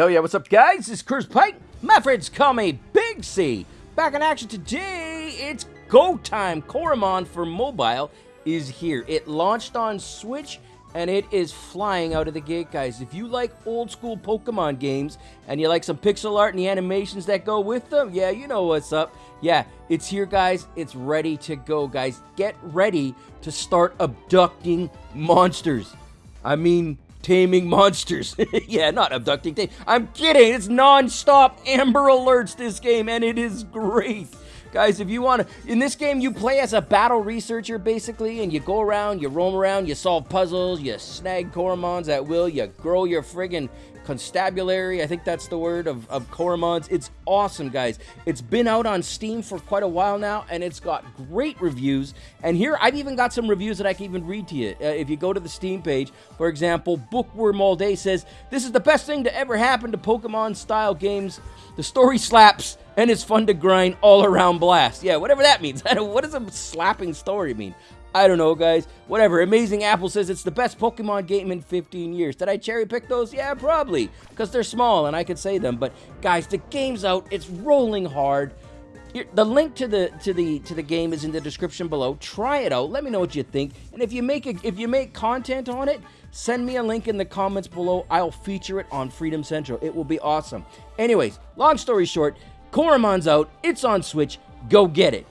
Hell yeah, what's up, guys? This is Chris Pike. My friends call me Big C. Back in action today, it's go time. Coromon for mobile is here. It launched on Switch and it is flying out of the gate, guys. If you like old school Pokemon games and you like some pixel art and the animations that go with them, yeah, you know what's up. Yeah, it's here, guys. It's ready to go, guys. Get ready to start abducting monsters. I mean, taming monsters. yeah, not abducting. I'm kidding. It's non-stop Amber Alerts this game, and it is great. Guys, if you want to, in this game, you play as a battle researcher basically, and you go around, you roam around, you solve puzzles, you snag Coromons at will, you grow your friggin' constabulary, I think that's the word, of, of Coromons. It's awesome, guys. It's been out on Steam for quite a while now, and it's got great reviews. And here, I've even got some reviews that I can even read to you. Uh, if you go to the Steam page, for example, Bookworm All Day says, This is the best thing to ever happen to Pokemon-style games. The story slaps, and it's fun to grind all around blast. Yeah, whatever that means. what does a slapping story mean? I don't know, guys. Whatever. Amazing Apple says it's the best Pokemon game in 15 years. Did I cherry pick those? Yeah, probably. Because they're small and I could say them. But, guys, the game's out. It's rolling hard. The link to the to the to the game is in the description below. Try it out. Let me know what you think. And if you make a, if you make content on it, send me a link in the comments below. I'll feature it on Freedom Central. It will be awesome. Anyways, long story short, Coromon's out. It's on Switch. Go get it.